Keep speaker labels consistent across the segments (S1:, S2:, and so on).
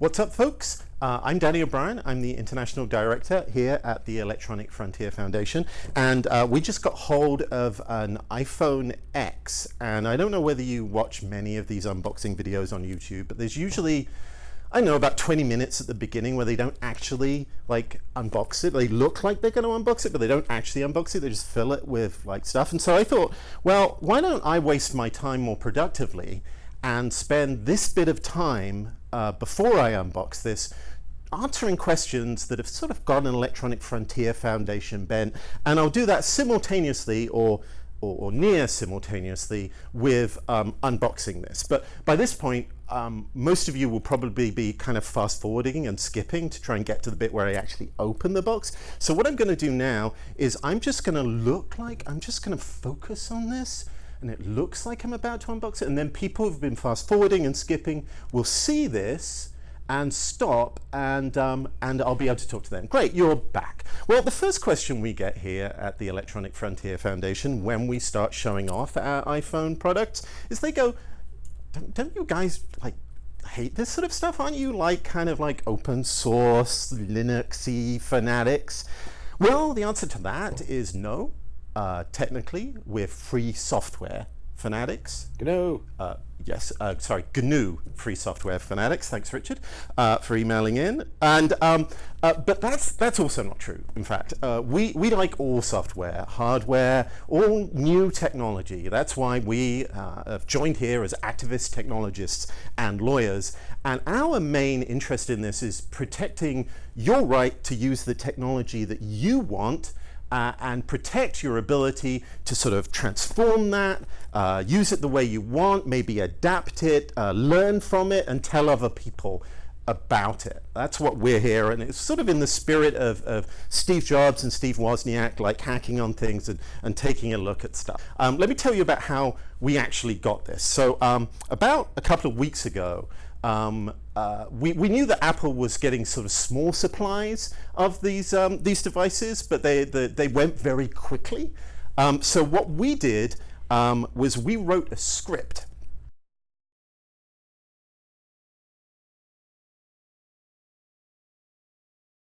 S1: What's up, folks? Uh, I'm Danny O'Brien. I'm the International Director here at the Electronic Frontier Foundation. And uh, we just got hold of an iPhone X. And I don't know whether you watch many of these unboxing videos on YouTube, but there's usually I know about 20 minutes at the beginning where they don't actually like unbox it. They look like they're going to unbox it, but they don't actually unbox it. They just fill it with like stuff. And so I thought, well, why don't I waste my time more productively and spend this bit of time uh, before I unbox this answering questions that have sort of got an Electronic Frontier Foundation bent. And I'll do that simultaneously or or, or, near simultaneously with um, unboxing this. But by this point, um, most of you will probably be kind of fast forwarding and skipping to try and get to the bit where I actually open the box. So what I'm going to do now is I'm just going to look like, I'm just going to focus on this and it looks like I'm about to unbox it. And then people who've been fast forwarding and skipping will see this and stop and, um, and I'll be able to talk to them. Great, you're back. Well, the first question we get here at the Electronic Frontier Foundation when we start showing off our iPhone products is they go, don't, don't you guys like hate this sort of stuff? Aren't you like kind of like open source, Linuxy fanatics? Well, the answer to that is no. Uh, technically, we're free software fanatics.
S2: GNU.
S1: Uh, yes, uh, sorry, GNU Free Software Fanatics. Thanks, Richard, uh, for emailing in. And um, uh, but that's that's also not true. In fact, uh, we we like all software, hardware, all new technology. That's why we uh, have joined here as activists, technologists, and lawyers. And our main interest in this is protecting your right to use the technology that you want uh, and protect your ability to sort of transform that, uh, use it the way you want, maybe adapt it, uh, learn from it, and tell other people about it. That's what we're here, and it's sort of in the spirit of, of Steve Jobs and Steve Wozniak, like hacking on things and, and taking a look at stuff. Um, let me tell you about how we actually got this. So um, about a couple of weeks ago, um, uh, we, we knew that Apple was getting sort of small supplies of these, um, these devices, but they, the, they went very quickly. Um, so what we did um, was we wrote a script.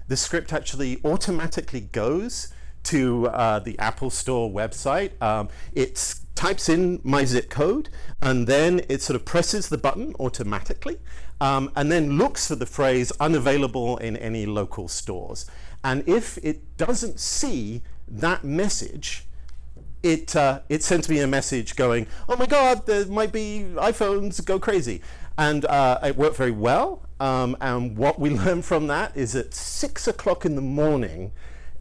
S1: The script actually automatically goes to uh, the Apple Store website. Um, it types in my zip code and then it sort of presses the button automatically um, and then looks for the phrase unavailable in any local stores. And if it doesn't see that message, it, uh, it sends me a message going, oh my God, there might be iPhones, go crazy. And uh, it worked very well. Um, and what we learned from that is at six o'clock in the morning,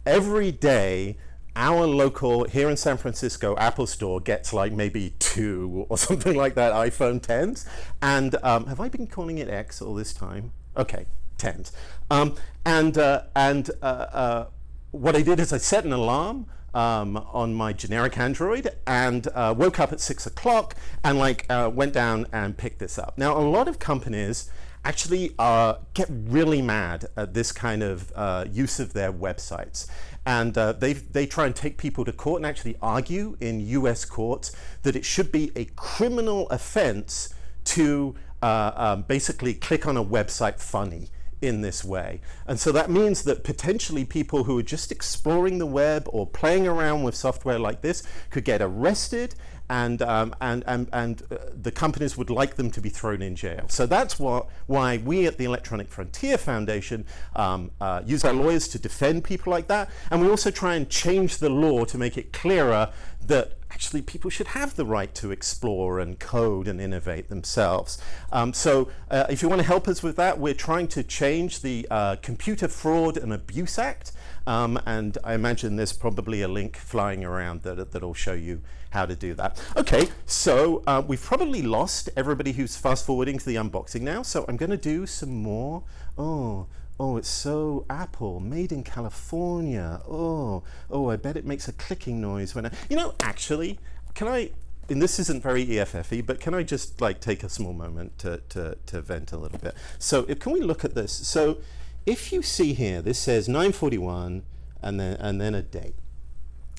S1: every day, our local here in San Francisco Apple store gets like maybe two or something like that iPhone 10s. And um, have I been calling it X all this time? Okay, 10s. Um, and uh, and uh, uh, what I did is I set an alarm um, on my generic Android and uh, woke up at six o'clock and like uh, went down and picked this up. Now a lot of companies actually uh, get really mad at this kind of uh, use of their websites. And uh, they, they try and take people to court and actually argue in US courts that it should be a criminal offense to uh, um, basically click on a website funny in this way. And so that means that potentially people who are just exploring the web or playing around with software like this could get arrested and, um, and, and, and uh, the companies would like them to be thrown in jail. So that's what, why we at the Electronic Frontier Foundation um, uh, use our lawyers to defend people like that. And we also try and change the law to make it clearer that actually people should have the right to explore and code and innovate themselves. Um, so uh, if you want to help us with that, we're trying to change the uh, Computer Fraud and Abuse Act. Um, and I imagine there's probably a link flying around that, that'll show you how to do that. Okay, so uh, we've probably lost everybody who's fast forwarding to the unboxing now. So I'm going to do some more. Oh, Oh, it's so Apple, made in California. Oh, oh, I bet it makes a clicking noise when I, you know, actually, can I, and this isn't very EFFy, but can I just like take a small moment to, to, to vent a little bit? So if, can we look at this? So if you see here, this says 941 and then, and then a date.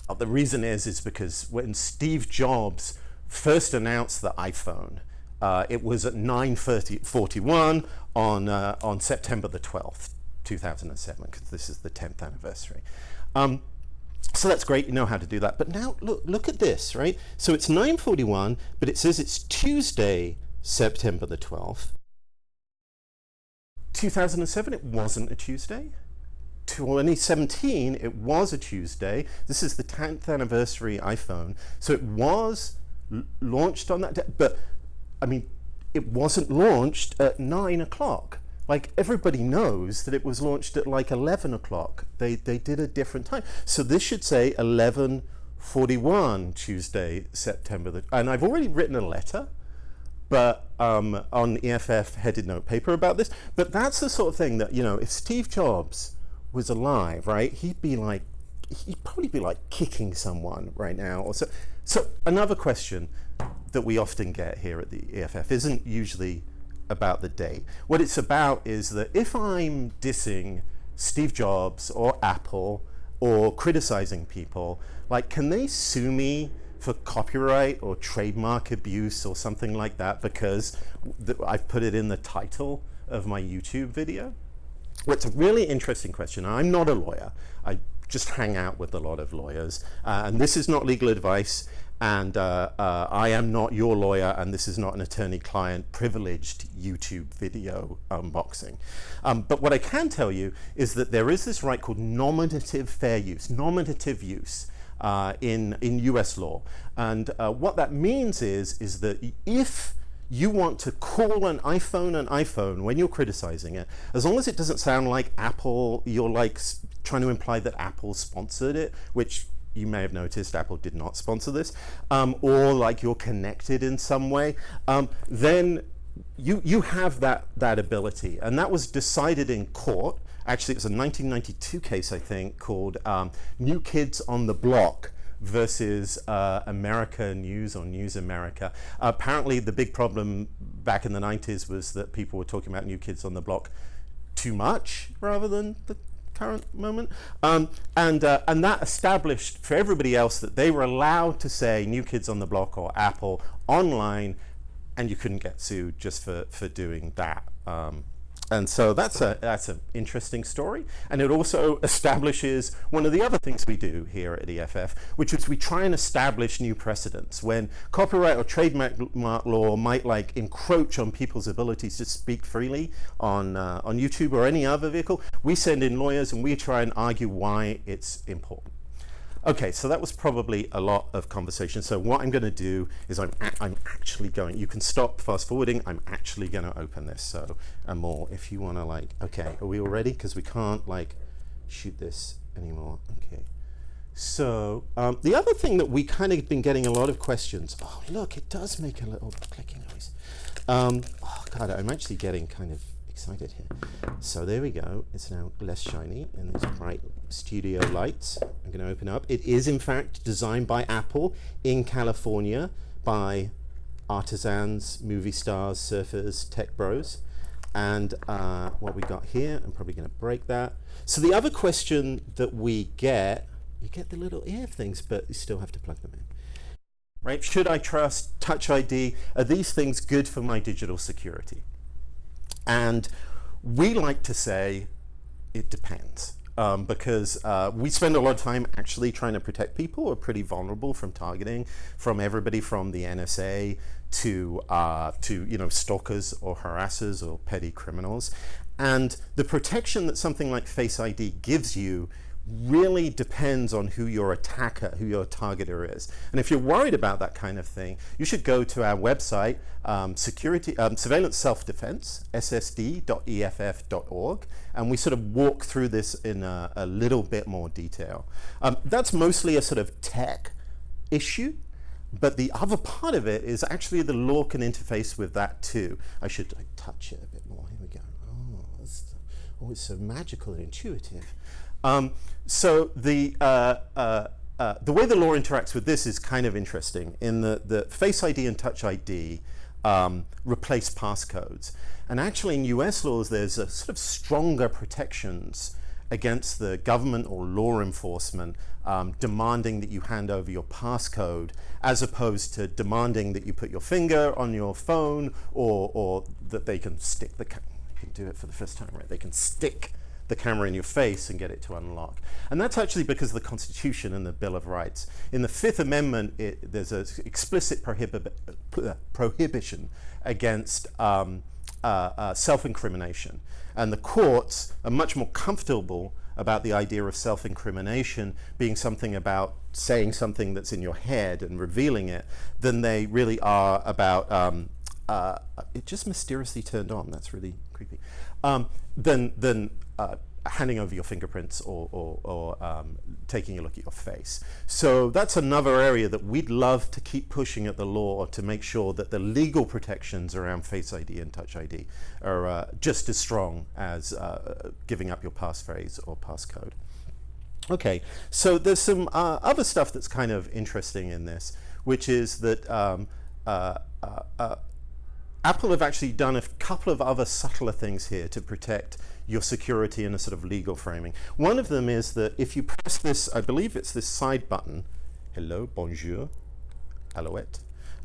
S1: Oh, the reason is, is because when Steve Jobs first announced the iPhone, uh, it was at 9.41 on, uh, on September the 12th, 2007, because this is the 10th anniversary. Um, so that's great, you know how to do that. But now look, look at this, right? So it's 9.41, but it says it's Tuesday, September the 12th. 2007, it wasn't a Tuesday. 2017, it was a Tuesday. This is the 10th anniversary iPhone. So it was launched on that day, but I mean, it wasn't launched at nine o'clock. Like everybody knows that it was launched at like 11 o'clock. They, they did a different time. So this should say 11.41 Tuesday, September. The, and I've already written a letter but um, on EFF headed note paper about this. But that's the sort of thing that, you know, if Steve Jobs was alive, right, he'd be like, he'd probably be like kicking someone right now. Or so, so another question that we often get here at the EFF isn't usually about the date. What it's about is that if I'm dissing Steve Jobs or Apple or criticizing people, like can they sue me for copyright or trademark abuse or something like that because I've put it in the title of my YouTube video? Well, it's a really interesting question. I'm not a lawyer. I just hang out with a lot of lawyers. Uh, and this is not legal advice. And uh, uh, I am not your lawyer, and this is not an attorney-client privileged YouTube video unboxing. Um, but what I can tell you is that there is this right called nominative fair use, nominative use. Uh, in, in US law. And uh, what that means is, is that if you want to call an iPhone an iPhone when you're criticizing it, as long as it doesn't sound like Apple, you're like trying to imply that Apple sponsored it, which you may have noticed Apple did not sponsor this, um, or like you're connected in some way, um, then you, you have that, that ability. And that was decided in court. Actually, it was a 1992 case, I think, called um, New Kids on the Block versus uh, America News or News America. Apparently the big problem back in the 90s was that people were talking about New Kids on the Block too much rather than the current moment. Um, and, uh, and that established for everybody else that they were allowed to say New Kids on the Block or Apple online and you couldn't get sued just for, for doing that. Um, and so that's a that's an interesting story, and it also establishes one of the other things we do here at EFF, which is we try and establish new precedents when copyright or trademark law might like encroach on people's abilities to speak freely on uh, on YouTube or any other vehicle. We send in lawyers and we try and argue why it's important. Okay, so that was probably a lot of conversation. So what I'm going to do is I'm, I'm actually going, you can stop fast forwarding, I'm actually going to open this. So, and more, if you want to like, okay, are we all ready? Because we can't like shoot this anymore. Okay. So um, the other thing that we kind of been getting a lot of questions, oh look, it does make a little clicking noise. Um, oh God, I'm actually getting kind of excited here. So there we go. It's now less shiny and these bright studio lights. I'm going to open up. It is in fact designed by Apple in California by artisans, movie stars, surfers, tech bros. And uh, what we got here, I'm probably going to break that. So the other question that we get, you get the little ear things, but you still have to plug them in. Right? Should I trust Touch ID? Are these things good for my digital security? And we like to say it depends. Um, because uh, we spend a lot of time actually trying to protect people who are pretty vulnerable from targeting, from everybody from the NSA to uh, to you know stalkers or harassers or petty criminals, and the protection that something like Face ID gives you really depends on who your attacker, who your targeter is. And if you're worried about that kind of thing, you should go to our website, um, security, um, surveillance self-defense, ssd.eff.org, and we sort of walk through this in a, a little bit more detail. Um, that's mostly a sort of tech issue, but the other part of it is actually the law can interface with that too. I should touch it a bit more. Here we go. Oh, it's so magical and intuitive. Um, so the, uh, uh, uh, the way the law interacts with this is kind of interesting in that the Face ID and Touch ID um, replace passcodes. And actually in US laws, there's a sort of stronger protections against the government or law enforcement um, demanding that you hand over your passcode as opposed to demanding that you put your finger on your phone or, or that they can stick the, can do it for the first time, right? They can stick the camera in your face and get it to unlock. And that's actually because of the Constitution and the Bill of Rights. In the Fifth Amendment, it, there's an explicit prohibi uh, prohibition against um, uh, uh, self-incrimination. And the courts are much more comfortable about the idea of self-incrimination being something about saying something that's in your head and revealing it than they really are about um, uh, it just mysteriously turned on that's really creepy um, than, than uh, handing over your fingerprints or, or, or um, taking a look at your face. So that's another area that we'd love to keep pushing at the law to make sure that the legal protections around Face ID and Touch ID are uh, just as strong as uh, giving up your passphrase or passcode. Okay, so there's some uh, other stuff that's kind of interesting in this, which is that um, uh, uh, Apple have actually done a couple of other subtler things here to protect your security in a sort of legal framing. One of them is that if you press this, I believe it's this side button, hello, bonjour, alouette,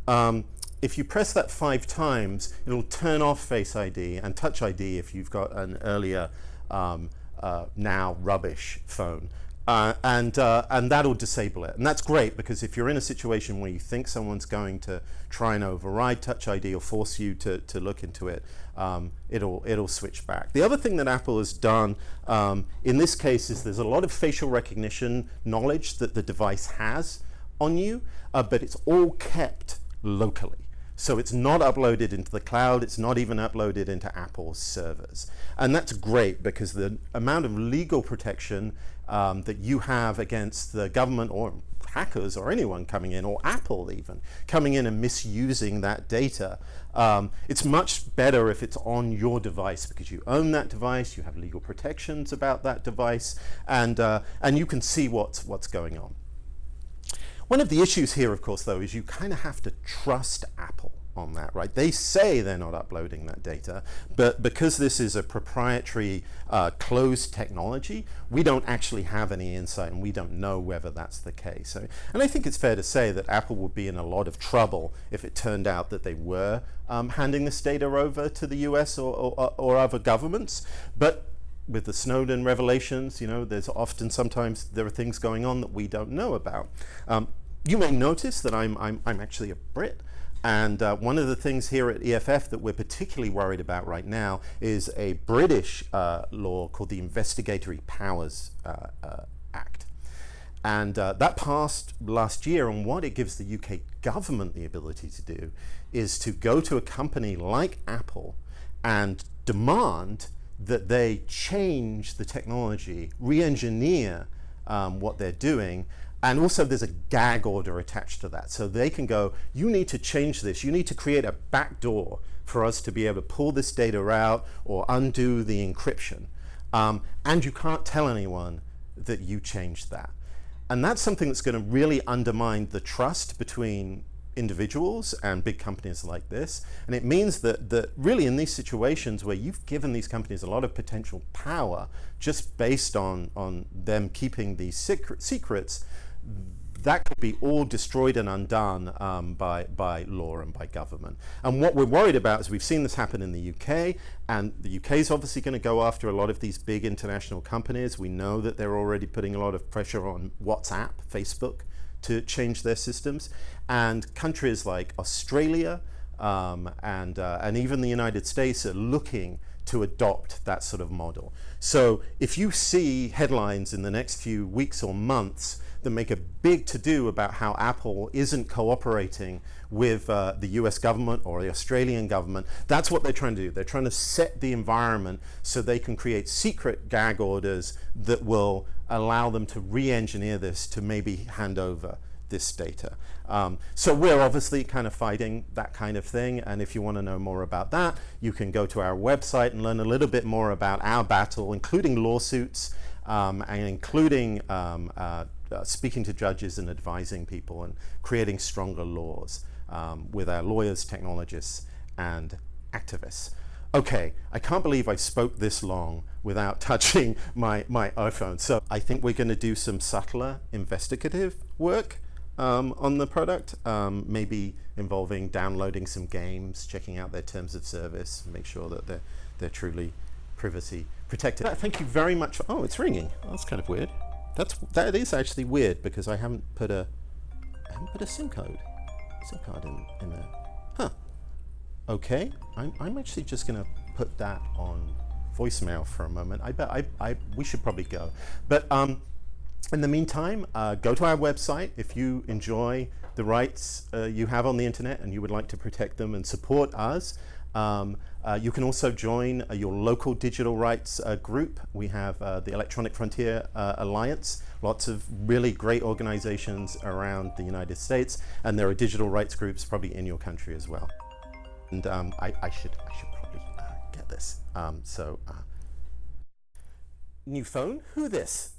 S1: um, if you press that five times, it'll turn off Face ID and Touch ID if you've got an earlier um, uh, now rubbish phone. Uh, and, uh, and that'll disable it. And that's great because if you're in a situation where you think someone's going to try and override Touch ID or force you to, to look into it, um, it'll, it'll switch back. The other thing that Apple has done um, in this case is there's a lot of facial recognition knowledge that the device has on you, uh, but it's all kept locally. So it's not uploaded into the cloud, it's not even uploaded into Apple's servers. And that's great because the amount of legal protection um, that you have against the government or hackers or anyone coming in, or Apple even, coming in and misusing that data. Um, it's much better if it's on your device because you own that device, you have legal protections about that device, and, uh, and you can see what's, what's going on. One of the issues here, of course, though, is you kind of have to trust Apple on that, right? They say they're not uploading that data, but because this is a proprietary uh, closed technology, we don't actually have any insight and we don't know whether that's the case. So, and I think it's fair to say that Apple would be in a lot of trouble if it turned out that they were um, handing this data over to the US or, or, or other governments. But with the Snowden revelations, you know, there's often sometimes there are things going on that we don't know about. Um, you may notice that I'm, I'm, I'm actually a Brit. And uh, one of the things here at EFF that we're particularly worried about right now is a British uh, law called the Investigatory Powers uh, uh Act. And uh, that passed last year, and what it gives the UK government the ability to do is to go to a company like Apple and demand that they change the technology, re-engineer um, what they're doing, and also there's a gag order attached to that. So they can go, you need to change this. You need to create a backdoor for us to be able to pull this data out or undo the encryption. Um, and you can't tell anyone that you changed that. And that's something that's going to really undermine the trust between individuals and big companies like this. And it means that, that really in these situations where you've given these companies a lot of potential power just based on, on them keeping these secret, secrets, that could be all destroyed and undone um, by, by law and by government. And what we're worried about is we've seen this happen in the UK, and the UK is obviously going to go after a lot of these big international companies. We know that they're already putting a lot of pressure on WhatsApp, Facebook, to change their systems. And countries like Australia um, and, uh, and even the United States are looking to adopt that sort of model. So if you see headlines in the next few weeks or months that make a big to-do about how Apple isn't cooperating with uh, the US government or the Australian government, that's what they're trying to do. They're trying to set the environment so they can create secret gag orders that will allow them to re-engineer this to maybe hand over this data. Um, so we're obviously kind of fighting that kind of thing and if you want to know more about that you can go to our website and learn a little bit more about our battle including lawsuits um, and including um, uh, uh, speaking to judges and advising people and creating stronger laws um, with our lawyers, technologists and activists. Okay, I can't believe I spoke this long without touching my, my iPhone. So I think we're going to do some subtler investigative work um, on the product, um, maybe involving downloading some games, checking out their terms of service, make sure that they're, they're truly privacy protected. Thank you very much. For, oh, it's ringing. That's kind of weird. That's that is actually weird because I haven't put a I haven't put a SIM code SIM card in in there. Huh. Okay. I'm I'm actually just gonna put that on voicemail for a moment. I bet I, I we should probably go, but um. In the meantime, uh, go to our website if you enjoy the rights uh, you have on the internet and you would like to protect them and support us. Um, uh, you can also join uh, your local digital rights uh, group. We have uh, the Electronic Frontier uh, Alliance, lots of really great organizations around the United States, and there are digital rights groups probably in your country as well. And um, I, I, should, I should probably uh, get this. Um, so, new phone, who this?